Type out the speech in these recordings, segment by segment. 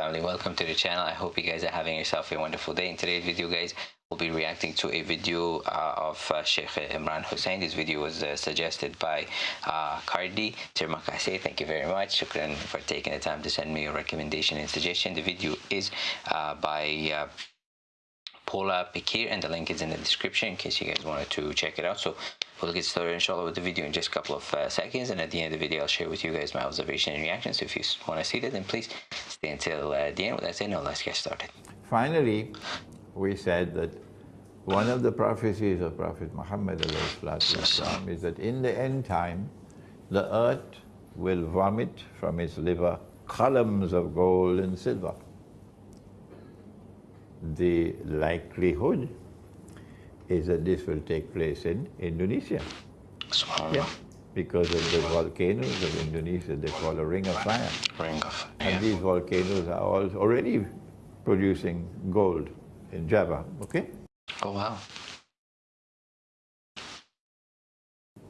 family welcome to the channel. I hope you guys are having yourself a wonderful day. In today's video guys we'll be reacting to a video uh, of uh, sheikh imran Hosein. This video was uh, suggested by uh, cardi termakase thank you very much. Shukran for taking the time to send me a recommendation and suggestion. The video is uh, by uh, Paula Pikir and the link is in the description in case you guys wanted to check it out. So we'll get started inshallah with the video in just a couple of uh, seconds and at the end of the video I'll share with you guys my observation and reactions. So if you want to see that then please stay until uh, the end. With that said, now let's get started. Finally, we said that one of the prophecies of Prophet Muhammad is that in the end time, the earth will vomit from its liver columns of gold and silver the likelihood is that this will take place in Indonesia. Yeah, because of the volcanoes of Indonesia, they call a ring of fire. Ring of yeah. And these volcanoes are all already producing gold in Java, okay? Oh, wow.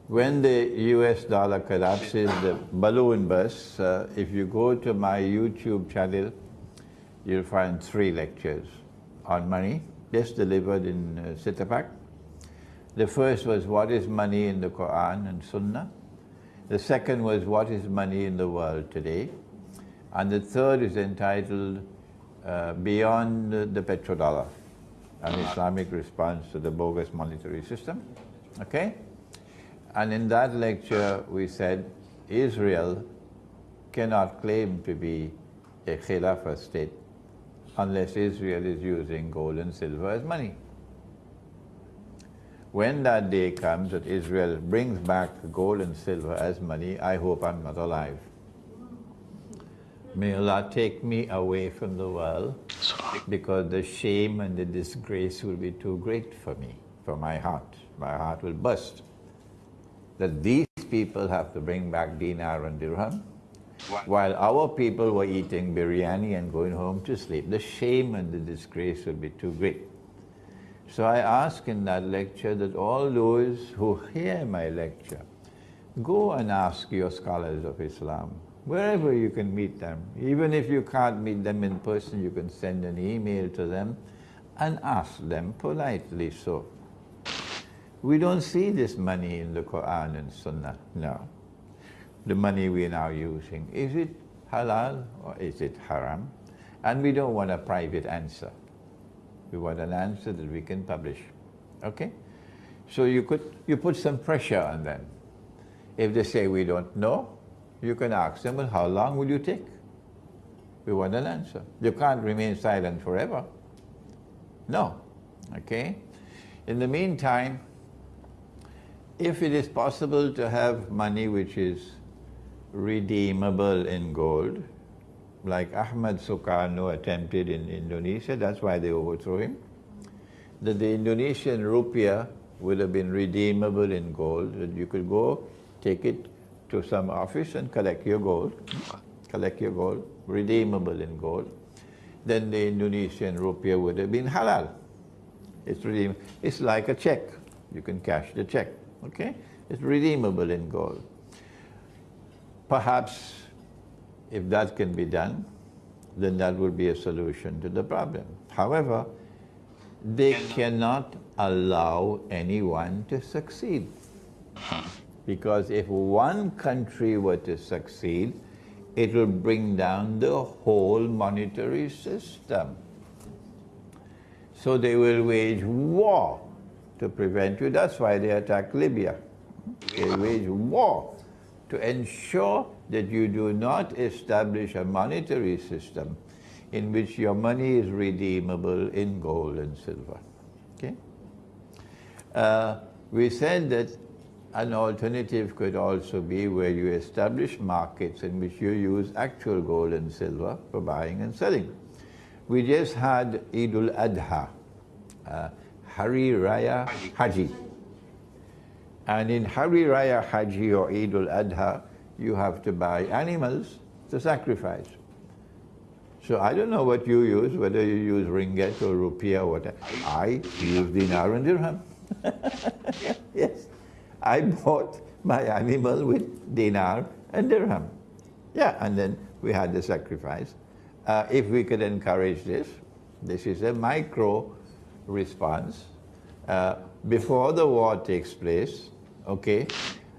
When the US dollar collapses, the balloon bursts, uh, if you go to my YouTube channel, you'll find three lectures on money, just delivered in uh, Setapak. The first was what is money in the Quran and Sunnah. The second was what is money in the world today. And the third is entitled uh, Beyond the Petrodollar, an Islamic response to the bogus monetary system. Okay? And in that lecture we said Israel cannot claim to be a Khilafah state unless Israel is using gold and silver as money. When that day comes that Israel brings back gold and silver as money, I hope I'm not alive. May Allah take me away from the world because the shame and the disgrace will be too great for me, for my heart. My heart will burst. That these people have to bring back dinar and dirham while our people were eating biryani and going home to sleep. The shame and the disgrace would be too great. So I ask in that lecture that all those who hear my lecture, go and ask your scholars of Islam, wherever you can meet them. Even if you can't meet them in person, you can send an email to them and ask them politely so. We don't see this money in the Quran and Sunnah, no the money we're now using, is it halal or is it haram? And we don't want a private answer. We want an answer that we can publish. Okay? So you could you put some pressure on them. If they say we don't know, you can ask them, well, how long will you take? We want an answer. You can't remain silent forever. No. Okay? In the meantime, if it is possible to have money which is redeemable in gold, like Ahmad Sukarno attempted in Indonesia, that's why they overthrew him, that the Indonesian rupiah would have been redeemable in gold, that you could go take it to some office and collect your gold, collect your gold, redeemable in gold, then the Indonesian rupiah would have been halal. It's redeem. It's like a check. You can cash the check, okay? It's redeemable in gold. Perhaps if that can be done, then that would be a solution to the problem. However, they cannot allow anyone to succeed. Because if one country were to succeed, it will bring down the whole monetary system. So they will wage war to prevent you. That's why they attack Libya. They wage war to ensure that you do not establish a monetary system in which your money is redeemable in gold and silver. Okay? Uh, we said that an alternative could also be where you establish markets in which you use actual gold and silver for buying and selling. We just had Eid al-Adha, uh, Hari Raya Haji. And in Hari Raya Haji or Eid al-Adha, you have to buy animals to sacrifice. So I don't know what you use, whether you use ringgit or rupiah or whatever. I use dinar and dirham. yes. I bought my animal with dinar and dirham. Yeah, and then we had the sacrifice. uh, if we could encourage this, this is a micro response. Uh, before the war takes place, okay,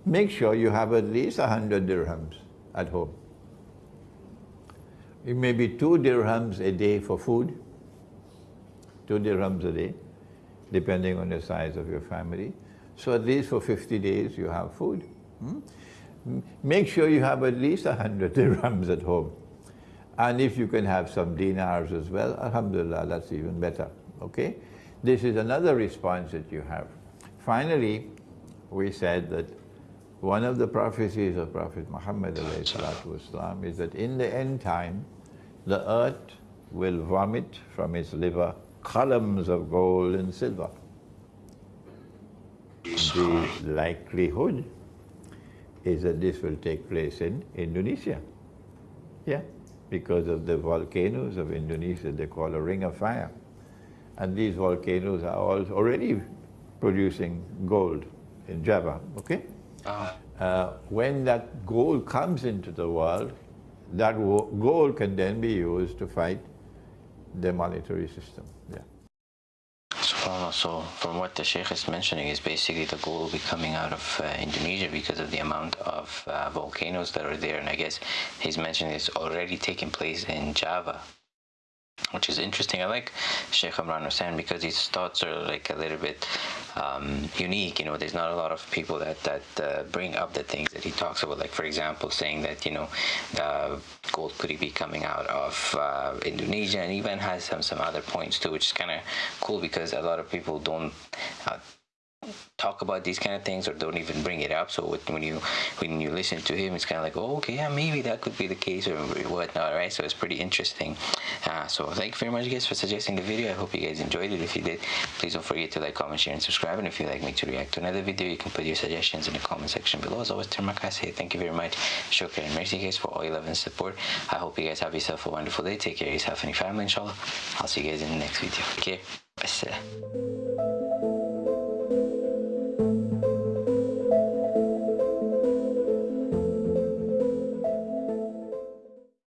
make sure you have at least 100 dirhams at home. It may be two dirhams a day for food, two dirhams a day, depending on the size of your family. So at least for 50 days you have food. Hmm? Make sure you have at least 100 dirhams at home. And if you can have some dinars as well, alhamdulillah, that's even better, okay? This is another response that you have. Finally, we said that one of the prophecies of Prophet Muhammad والسلام, is that in the end time, the earth will vomit from its liver columns of gold and silver. The likelihood is that this will take place in Indonesia. Yeah, because of the volcanoes of Indonesia they call a ring of fire. And these volcanoes are all already producing gold in Java, okay? Uh-huh. Uh, when that gold comes into the world, that gold can then be used to fight the monetary system. Yeah. so from what the Sheikh is mentioning is basically the gold will be coming out of uh, Indonesia because of the amount of uh, volcanoes that are there and I guess he's mentioning it's already taking place in Java which is interesting. I like Sheikh Imran Hosein because his thoughts are like a little bit um, unique. You know, there's not a lot of people that that uh, bring up the things that he talks about. Like for example, saying that you know the gold could be coming out of uh, Indonesia, and even has some some other points too, which is kind of cool because a lot of people don't. Talk about these kind of things or don't even bring it up. So when you when you listen to him, it's kind of like, oh, okay, yeah, maybe that could be the case or whatnot, right? So it's pretty interesting. Uh, so thank you very much, guys, for suggesting the video. I hope you guys enjoyed it. If you did, please don't forget to like, comment, share, and subscribe. And if you'd like me to react to another video, you can put your suggestions in the comment section below. As always, Termakas say thank you very much. Shukran. Mercy, guys, for all your love and support. I hope you guys have yourself a wonderful day. Take care of yourself and your family, inshallah. I'll see you guys in the next video. Okay? Bye.